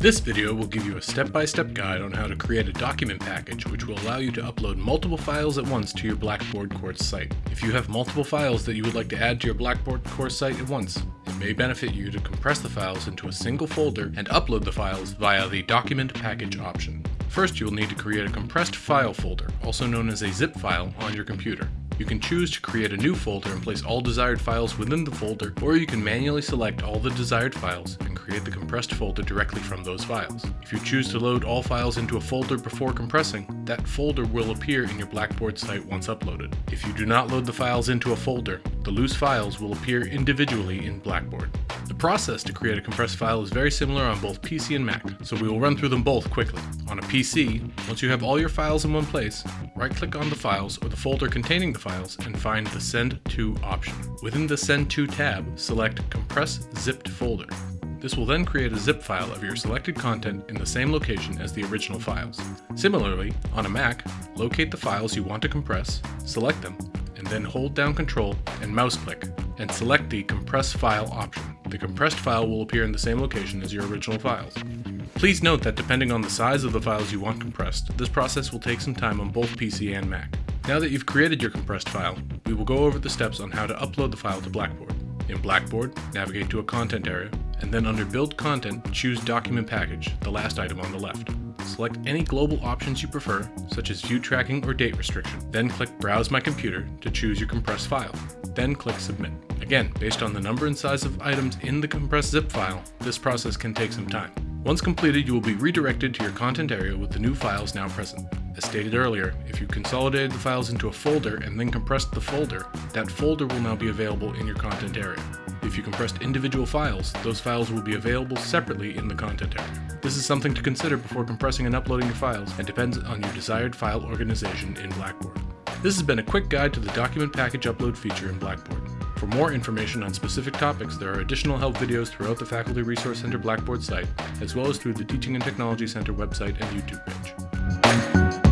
This video will give you a step-by-step -step guide on how to create a document package which will allow you to upload multiple files at once to your Blackboard course site. If you have multiple files that you would like to add to your Blackboard course site at once, it may benefit you to compress the files into a single folder and upload the files via the document package option. First, you will need to create a compressed file folder, also known as a zip file, on your computer. You can choose to create a new folder and place all desired files within the folder, or you can manually select all the desired files and create the compressed folder directly from those files. If you choose to load all files into a folder before compressing, that folder will appear in your Blackboard site once uploaded. If you do not load the files into a folder, the loose files will appear individually in Blackboard. The process to create a compressed file is very similar on both PC and Mac, so we will run through them both quickly. On a PC, once you have all your files in one place, right-click on the files or the folder containing the files and find the Send To option. Within the Send To tab, select Compress Zipped Folder. This will then create a zip file of your selected content in the same location as the original files. Similarly, on a Mac, locate the files you want to compress, select them, and then hold down Control and mouse click, and select the Compress File option. The compressed file will appear in the same location as your original files. Please note that depending on the size of the files you want compressed, this process will take some time on both PC and Mac. Now that you've created your compressed file, we will go over the steps on how to upload the file to Blackboard. In Blackboard, navigate to a content area, and then under Build Content, choose Document Package, the last item on the left. Select any global options you prefer, such as view tracking or date restriction. Then click Browse My Computer to choose your compressed file. Then click Submit. Again, based on the number and size of items in the compressed zip file, this process can take some time. Once completed, you will be redirected to your content area with the new files now present. As stated earlier, if you consolidated the files into a folder and then compressed the folder, that folder will now be available in your content area. If you compressed individual files, those files will be available separately in the content area. This is something to consider before compressing and uploading your files and depends on your desired file organization in Blackboard. This has been a quick guide to the document package upload feature in Blackboard. For more information on specific topics, there are additional help videos throughout the Faculty Resource Center Blackboard site, as well as through the Teaching and Technology Center website and YouTube page.